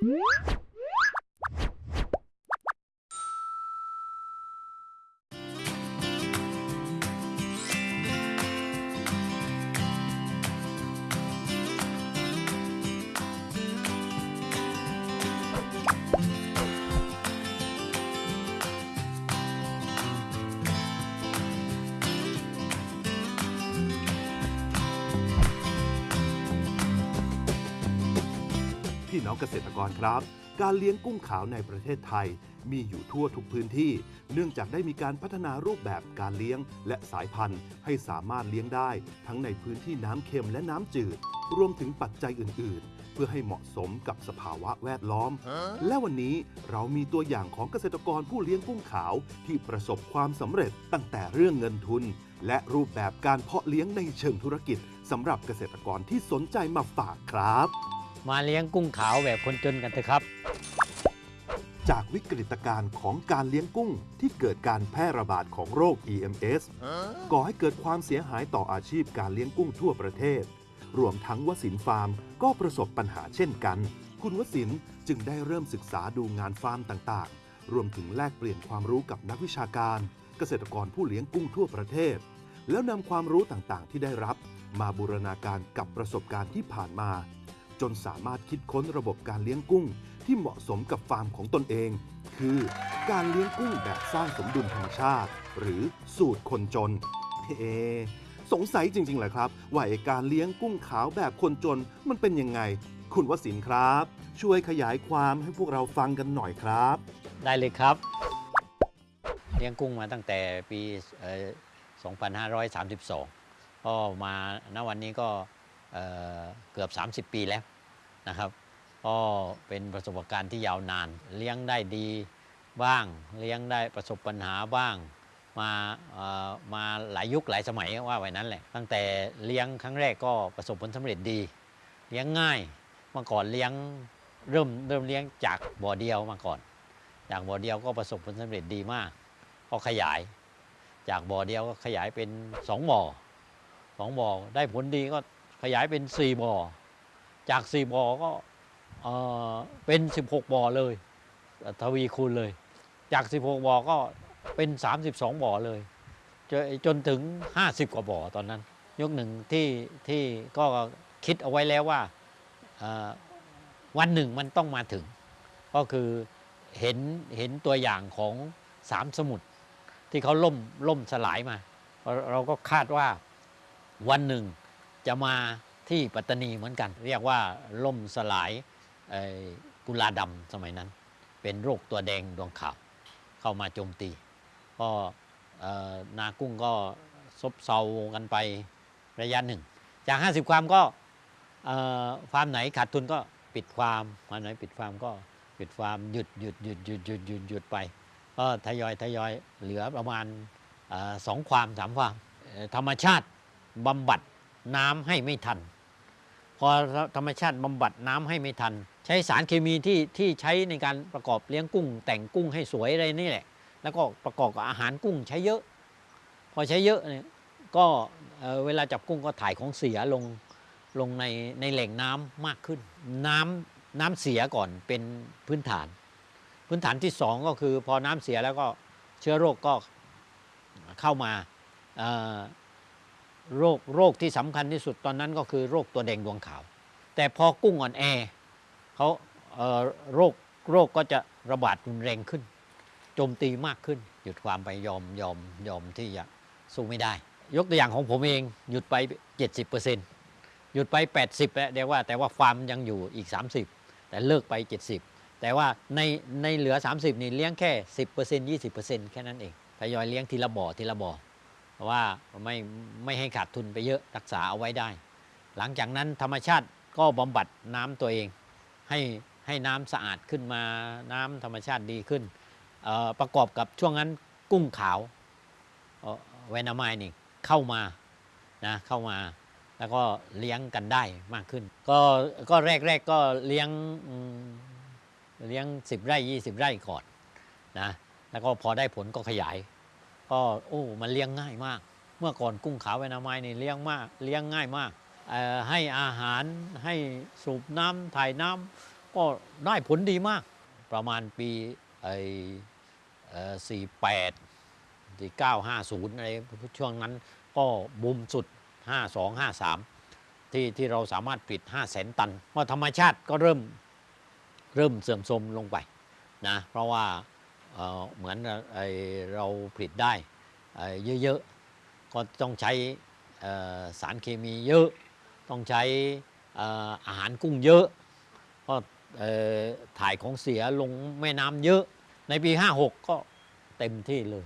Música พี่น้องเกษตรกรครับ การเลี้ยงกุ้งขาวในประเทศไทย มีอยู่ทั่วทุกพื้นที่ เนื่องจากได้มีการพัฒนารูปแบบการเลี้ยงและสายพันธุ์ให้สามารถเลี้ยงได้ ทั้งในพื้นที่น้ำเค็มและน้ำจืด รวมถึงปัจจัยอื่นๆเพื่อให้เหมาะสมกับสภาวะแวดล้อม และวันนี้เรามีตัวอย่างของเกษตรกรผู้เลี้ยงกุ้งขาวที่ประสบความสำเร็จตั้งแต่เรื่องเงินทุน และรูปแบบการเพาะเลี้ยงในเชิงธุรกิจสำหรับเกษตรกรที่สนใจมาฝากครับ มาเลี้ยงกุ้งขาวแบบคนจนกันเถอะครับ จากวิกฤตการณ์ของการเลี้ยงกุ้งที่เกิดการแพร่ระบาดของโรค EMS ก่อให้เกิดความเสียหายต่ออาชีพการเลี้ยงกุ้งทั่วประเทศ รวมทั้งวสินฟาร์มก็ประสบปัญหาเช่นกัน คุณวสินจึงได้เริ่มศึกษาดูงานฟาร์มต่างๆ รวมถึงแลกเปลี่ยนความรู้กับนักวิชาการ เกษตรกรผู้เลี้ยงกุ้งทั่วประเทศ แล้วนำความรู้ต่างๆ ที่ได้รับ มาบูรณาการกับประสบการณ์ที่ผ่านมา จนสามารถคิดค้นระบบการเลี้ยงกุ้ง ที่เหมาะสมกับฟาร์มของตนเอง คือการเลี้ยงกุ้งแบบสร้างสมดุลธรรมชาติ หรือสูตรคนจนเอสงสัยจริงๆเหรอครับ ว่าไอการเลี้ยงกุ้งขาวแบบคนจนมันเป็นยังไง คุณวสินครับ ช่วยขยายความให้พวกเราฟังกันหน่อยครับ ได้เลยครับ เลี้ยงกุ้งมาตั้งแต่ปี 2532 ก็มาณวันนี้ก็ เอ่อเกือบ 30 ปีแล้วนะครับก็เป็นประสบการณ์ที่ยาวนาน เลี้ยงได้ดีบ้าง เลี้ยงได้ประสบปัญหาบ้าง มามาหลายยุคหลายสมัยว่าไว้นั้นแหละตั้งแต่เลี้ยงครั้งแรกก็ประสบผลสำเร็จดี เลี้ยงง่ายเมื่อก่อนเลี้ยงเริ่มเริ่มเลี้ยงจากบ่อเดียวมาก่อน จากบ่อเดียวก็ประสบผลสำเร็จดีมาก ก็ขยาย จากบ่อเดียวก็ขยายเป็นสองบ่อสองบ่อได้ผลดีก็ ขยายเป็นสี่บ่อ จากสี่บ่อก็เป็นสิบหกบ่อเลย ทวีคูณเลย จากสิบหกบ่อก็เป็นสามสิบสองบ่อเลย จนจนถึงห้าสิบกว่าบ่อตอนนั้นยกหนึ่งที่ที่ก็คิดเอาไว้แล้วว่าวันหนึ่งมันต้องมาถึง ก็คือเห็นเห็นตัวอย่างของสามสมุทรที่เขาล่มล่มสลายมา เราก็คาดว่าวันหนึ่ง จะมาที่ปัตตานีเหมือนกัน เรียกว่าล่มสลายกุลาดำสมัยนั้น เป็นโรคตัวแดงดวงขาวเข้ามาโจมตี ก็นากุ้งก็ซบเซากันไประยะหนึ่ง จาก 50 ความก็เอ่อฟาร์มไหนขาดทุนก็ปิดฟาร์มฟาร์มไหนปิดฟาร์มก็ปิดฟาร์มหยุดหยุดหยุดหยุดหยุดหยุดหยุดไป ก็ทยอยทยอยเหลือประมาณสองความสามความธรรมชาติบำบัด น้ำให้ไม่ทัน พอธรรมชาติบำบัดน้ำให้ไม่ทัน ใช้สารเคมีที่ที่ใช้ในการประกอบเลี้ยงกุ้ง แต่งกุ้งให้สวยอะไรนี่แหละ แล้วก็ประกอบกับอาหารกุ้งใช้เยอะ พอใช้เยอะเนี่ยก็เอ่อเวลาจับกุ้งก็ถ่ายของเสียลงลงในในแหล่งน้ำมากขึ้น น้ำน้ำเสียก่อนเป็นพื้นฐาน พื้นฐานที่สองก็คือพอน้ำเสียแล้วก็เชื้อโรคก็เข้ามา โรคโรคที่สำคัญที่สุดตอนนั้นก็คือโรคตัวแดงดวงขาว แต่พอกุ้งอ่อนแอเขาเโรคโรคก็จะระบาดรุนแรงขึ้นโจมตีมากขึ้น หยุดความไปยอมยอมยอมที่จะสู้ไม่ได้ ยกตัวอย่างของผมเองหยุดไป 70%หยุดไป 80แล้วเรียกว่าแต่ว่าฟาร์มยังอยู่อีก 30 แต่เลิกไป 70 แต่ว่าในในเหลือ 30 นี่เลี้ยงแค่ 10% 20%แค่นั้นเองทยอยเลี้ยงทีละบ่อทีละบ่อ เพราะว่าไม่ไม่ให้ขาดทุนไปเยอะรักษาเอาไว้ได้ หลังจากนั้นธรรมชาติก็บำบัดน้ำตัวเอง ให้ให้น้ำสะอาดขึ้นมาน้ำธรรมชาติดีขึ้น ประกอบกับช่วงนั้นกุ้งขาวเอ่อแวนามายนี่เข้ามานะเข้ามาแล้วก็เลี้ยงกันได้มากขึ้น ก็ก็แรกๆกก็เลี้ยงเลี้ยง 10 ไร่ 20 ไร่ก่อนนะแล้วก็พอได้ผลก็ขยาย ก็โอ้มันเลี้ยงง่ายมาก เมื่อก่อนกุ้งขาวแวนามายนี่เลี้ยงมากเลี้ยงง่ายมาก ให้อาหารให้สูบน้ำถ่ายน้ำก็ได้ผลดีมาก ประมาณปีไอ้สี่แปดสี่เก้าห้าศูนย์อะไรช่วงนั้นก็บูมสุด 5 2 5 3 ที่ที่เราสามารถผลิต5 0 0แสนตันเพราะธรรมชาติก็เริ่มเริ่มเสื่อมโทรมลงไปนะเพราะว่า เหมือนเราผลิตได้เยอะๆ ก็ต้องใช้สารเคมีเยอะ ต้องใช้อาหารกุ้งเยอะ ก็ถ่ายของเสียลงแม่น้ำเยอะ ในปี 56 ก็เต็มที่เลย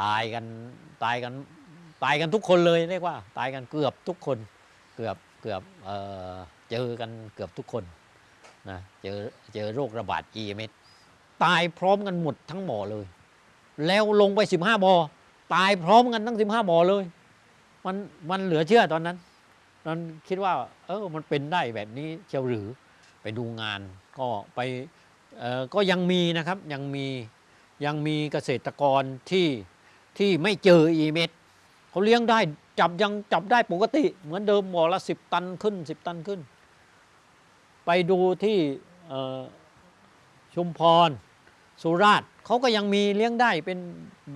ตายกันตายกันตายกันทุกคนเลยเรียกว่า ตายกันเกือบทุกคนเกือบเกือบเจอกันเกือบทุกคนนะเจอเจอโรคระบาด EMS ตายพร้อมกันหมดทั้งบ่อเลย แล้วลงไป 15บ่อตายพร้อมกันทั้ง 15บ่อเลย มันมันเหลือเชื่อตอนนั้นตอนคิดว่า เออมันเป็นได้แบบนี้เชียวหรือไปดูงาน ก็ไปเออก็ยังมีนะครับยังมียังมีเกษตรกรที่ที่ไม่เจอ EMS เขาเลี้ยงได้จับยังจับได้ปกติ เหมือนเดิมบ่อละสิบตันขึ้นสิบตันขึ้น ไปดูที่ชุมพร สุราษฎร์เขาก็ยังมีเลี้ยงได้เป็น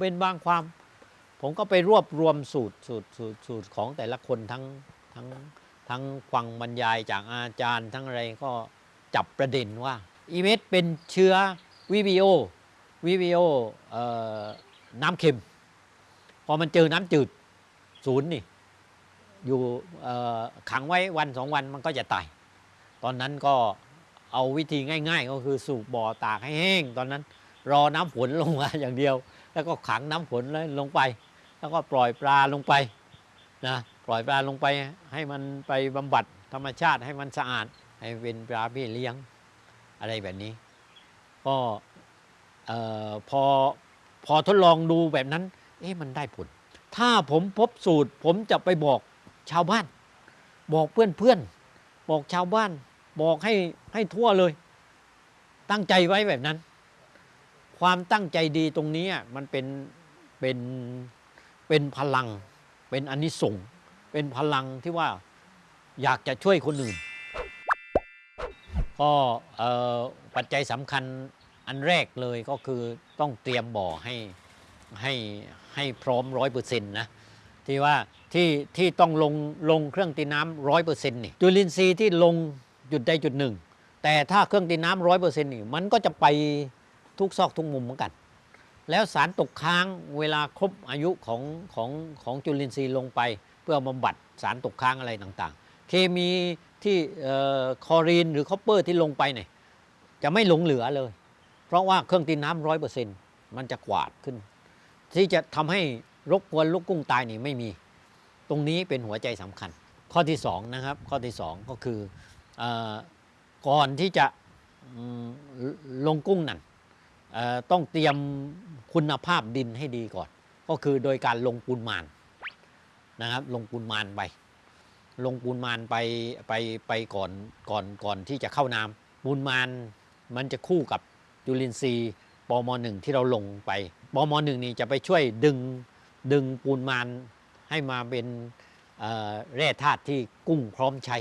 เป็นบางความ ผมก็ไปรวบรวมสูตรสูตรสูตรสูตรของแต่ละคนทั้งทั้งทั้งฟังบรรยายจากอาจารย์ทั้งอะไรก็จับประเด็นว่าอีเมสเป็นเชื้อวิบิโอวิบิโอเอ่อน้ำเค็ม พอมันเจอน้ำจืดศูนย์นี่อยู่เอ่อขังไว้วันสองวันมันก็จะตาย ตอนนั้นก็ เอาวิธีง่าย ๆ ก็คือสูบบ่อตากให้แห้ง ตอนนั้น รอน้ำฝนลงมาอย่างเดียว แล้วก็ขังน้ำฝนเลยลงไป แล้วก็ปล่อยปลาลงไปนะปล่อยปลาลงไปให้มันไปบำบัดธรรมชาติให้มันสะอาดให้เป็นปลาพี่เลี้ยงอะไรแบบนี้ ก็พอพอทดลองดูแบบนั้น เอ๊ะมันได้ผล ถ้าผมพบสูตร ผมจะไปบอกชาวบ้าน บอกเพื่อนเพื่อนๆบอกชาวบ้าน บอกให้ให้ทั่วเลย ตั้งใจไว้แบบนั้น ความตั้งใจดีตรงนี้มันเป็นเป็นเป็นพลัง เป็นอนนิสงส์เป็นพลังที่ว่าอยากจะช่วยคนอื่น ก็เอ่อปัจจัยสำคัญอันแรกเลยก็คือต้องเตรียมบ่อให้ให้ให้พร้อมร้อยเปอร์เซ็นต์นะที่ว่าที่ที่ต้องลงลงเครื่องตีน้ำร้อยเปอร์เซ็นต์นี่จุลินทรีย์ที่ลง จุดใดจุดหนึ่ง แต่ถ้าเครื่องตีน้ำร้อยเปอร์เซ็นต์นี่มันก็จะไปทุกซอกทุกมุมเหมือนกัน แล้วสารตกค้างเวลาครบอายุของของของจุลินทรีย์ลงไป เพื่อบำบัดสารตกค้างอะไรต่างๆ เคมีที่คลอรีนหรือ copper ที่ลงไปเนี่ยจะไม่หลงเหลือเลย เพราะว่าเครื่องตีน้ำร้อยเปอร์เซ็นต์มันจะกวาดขึ้น ที่จะทำให้รบกวนลูกกุ้งตายนี่ไม่มี ตรงนี้เป็นหัวใจสำคัญ ข้อที่สองนะครับข้อที่สองก็คือ ก่อนที่จะลงกุ้งนั่นต้องเตรียมคุณภาพดินให้ดีก่อน ก็คือโดยการลงปูนมานนะครับ ลงปูนมานไป ลงปูนมานไปไปไปก่อนก่อนก่อนที่จะเข้าน้ำปูนมานมันจะคู่กับจุลินทรีย์ปมหนึ่งที่เราลงไปปมหนึ่งนี่จะไปช่วยดึงดึงปูนมานให้มาเป็นแร่ธาตุที่กุ้งพร้อมใช้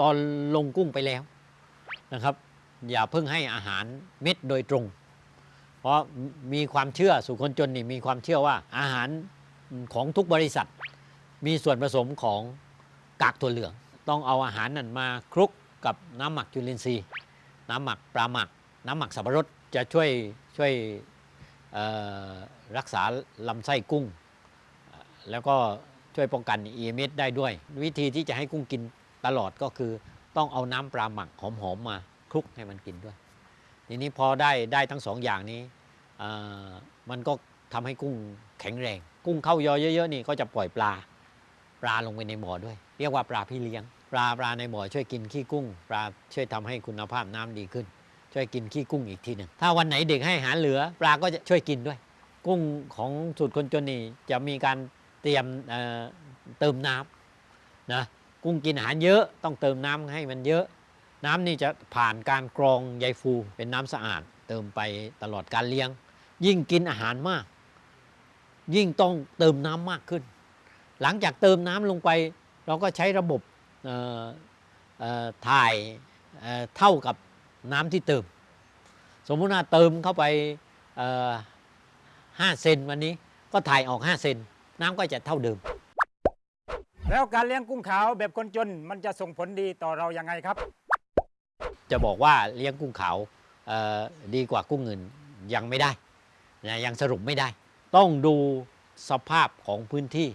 ตอนลงกุ้งไปแล้วนะครับ อย่าเพิ่งให้อาหารเม็ดโดยตรง เพราะมีความเชื่อสุคนจนนี่มีความเชื่อว่าอาหารของทุกบริษัท มีส่วนผสมของกากถั่วเหลือง ต้องเอาอาหารนั่นมาคลุกกับน้ำหมักจุลินทรีย์ น้ำหมักปลาหมัก น้ำหมักสับปะรดจะช่วยช่วยรักษาลำไส้กุ้ง แล้วก็ช่วยป้องกัน EMS ได้ด้วย วิธีที่จะให้กุ้งกิน ตลอดก็คือต้องเอาน้ำปลาหมักหอมๆมาคลุกให้มันกินด้วย ทีนี้พอได้ได้ทั้งสองอย่างนี้มันก็ทำให้กุ้งแข็งแรง กุ้งเข้ายอเยอะๆนี่ก็จะปล่อยปลาปลาลงไปในบ่อด้วย เรียกว่าปลาพี่เลี้ยง ปลาปลาในบ่อช่วยกินขี้กุ้ง ปลาช่วยทำให้คุณภาพน้ำดีขึ้น ช่วยกินขี้กุ้งอีกทีหนึ่งถ้าวันไหนเด็กให้อาหารเหลือ ปลาก็จะช่วยกินด้วย กุ้งของสูตรคนจนนี่จะมีการเตรียมเเติมน้ำนะ กุ้งกินอาหารเยอะต้องเติมน้ำให้มันเยอะ น้ำนี่จะผ่านการกรองใยฟูเป็นน้ำสะอาด เติมไปตลอดการเลี้ยง ยิ่งกินอาหารมาก ยิ่งต้องเติมน้ำมากขึ้น หลังจากเติมน้ำลงไป เราก็ใช้ระบบถ่ายเเท่ากับน้ำที่เติม สมมุติว่าเติมเข้าไปเอ่อห้าเซนวันนี้ก็ถ่ายออก 5 เซนน้ำก็จะเท่าเดิม แล้วการเลี้ยงกุ้งขาวแบบคนจนมันจะส่งผลดีต่อเรายังไงครับ จะบอกว่าเลี้ยงกุ้งขาวดีกว่ากุ้งอื่นยังไม่ได้นะยังสรุปไม่ได้ ต้องดูสภาพของพื้นที่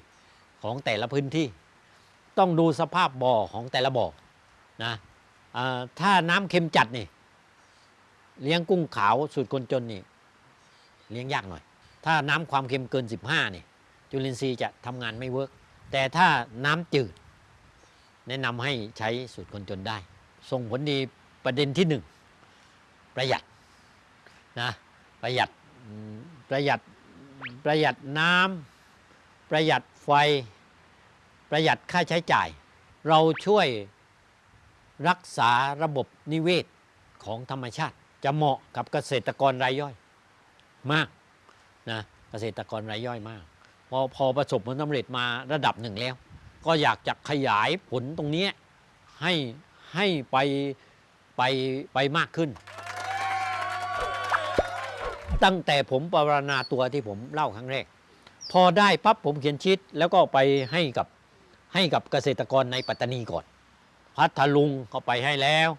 ของแต่ละพื้นที่ ต้องดูสภาพบ่อของแต่ละบ่อนะอถ้าน้ำเค็มจัดนี่เลี้ยงกุ้งขาวสูตรคนจนนี่เลี้ยงยากหน่อย ถ้าน้ำความเค็มเกิน 15นี่จุลินทรีย์จะทำงานไม่เวิร์ก แต่ถ้าน้ำจืด แนะนำให้ใช้สูตรคนจนได้ ส่งผลดีประเด็นที่หนึ่งประหยัดนะประหยัดประหยัดประหยัดน้ำประหยัดไฟ ประหยัดค่าใช้จ่าย เราช่วยรักษาระบบนิเวศของธรรมชาติ จะเหมาะกับเกษตรกรรายย่อยมากนะเกษตรกรรายย่อยมาก พอพอประสบผลสำเร็จมาระดับหนึ่งแล้ว ก็อยากจะขยายผลตรงนี้ให้ให้ไปไปไปมากขึ้น ตั้งแต่ผมปรารณาตัวที่ผมเล่าครั้งแรก พอได้ปั๊บผมเขียนชิดแล้วก็ไปให้กับให้กับเกษตรกรในปัตตานีก่อน พัทลุงก็ไปให้แล้ว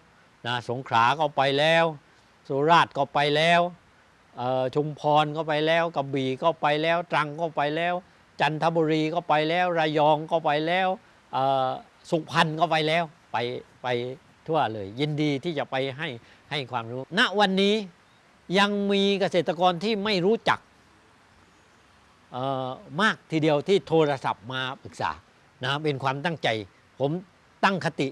นะสงขลาก็ไปแล้ว สุราษฎร์ก็ไปแล้ว ชุมพรก็ไปแล้วกระบี่ก็ไปแล้วตรังก็ไปแล้ว จันทบุรีก็ไปแล้วระยองก็ไปแล้วสุพรรณก็ไปแล้วไปไปทั่วเลย ยินดีที่จะไปให้ให้ความรู้ ณวันนี้ยังมีเกษตรกรที่ไม่รู้จักมากทีเดียวที่โทรศัพท์มาปรึกษานะเป็นความตั้งใจ ผมตั้งคติ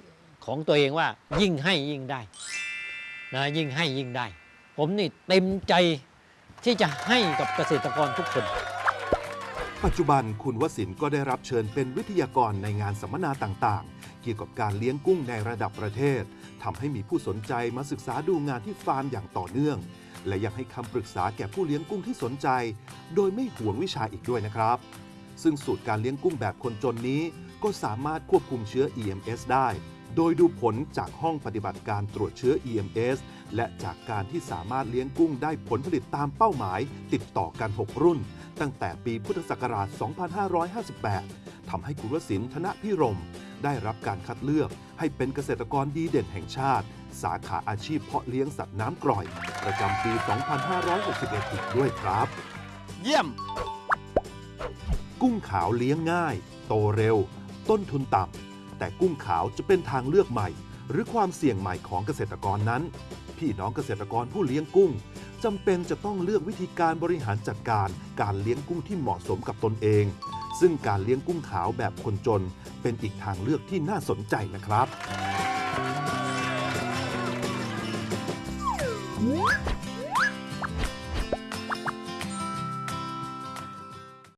ของตัวเองว่ายิ่งให้ยิ่งได้นะยิ่งให้ยิ่งได้ ผมนี่เต็มใจ ที่จะให้กับเกษตรกรทุกคน ปัจจุบันคุณวสินก็ได้รับเชิญเป็นวิทยากรในงานสัมมนาต่างๆ เกี่ยวกับการเลี้ยงกุ้งในระดับประเทศทำให้มีผู้สนใจมาศึกษาดูงานที่ฟาร์มอย่างต่อเนื่อง และยังให้คำปรึกษาแก่ผู้เลี้ยงกุ้งที่สนใจ โดยไม่ห่วงวิชาอีกด้วยนะครับ ซึ่งสูตรการเลี้ยงกุ้งแบบคนจนนี้ ก็สามารถควบคุมเชื้อ EMS ได้ โดยดูผลจากห้องปฏิบัติการตรวจเชื้อ EMS และจากการที่สามารถเลี้ยงกุ้งได้ผลผลิตตามเป้าหมาย ติดต่อกัน 6 รุ่น ตั้งแต่ปีพุทธศักราช 2558 ทำให้คุณวสินธนพิรม ได้รับการคัดเลือกให้เป็นเกษตรกรดีเด่นแห่งชาติ สาขาอาชีพเพาะเลี้ยงสัตว์น้ำกร่อย ประจำปี 2561อีกด้วยครับ เยี่ยม กุ้งขาวเลี้ยงง่าย โตเร็ว ต้นทุนต่ำแต่กุ้งขาวจะเป็นทางเลือกใหม่ หรือความเสี่ยงใหม่ของเกษตรกรนั้น พี่น้องเกษตรกรผู้เลี้ยงกุ้งจำเป็นจะต้องเลือกวิธีการบริหารจัดการ การเลี้ยงกุ้งที่เหมาะสมกับตนเอง ซึ่งการเลี้ยงกุ้งขาวแบบคนจน เป็นอีกทางเลือกที่น่าสนใจนะครับ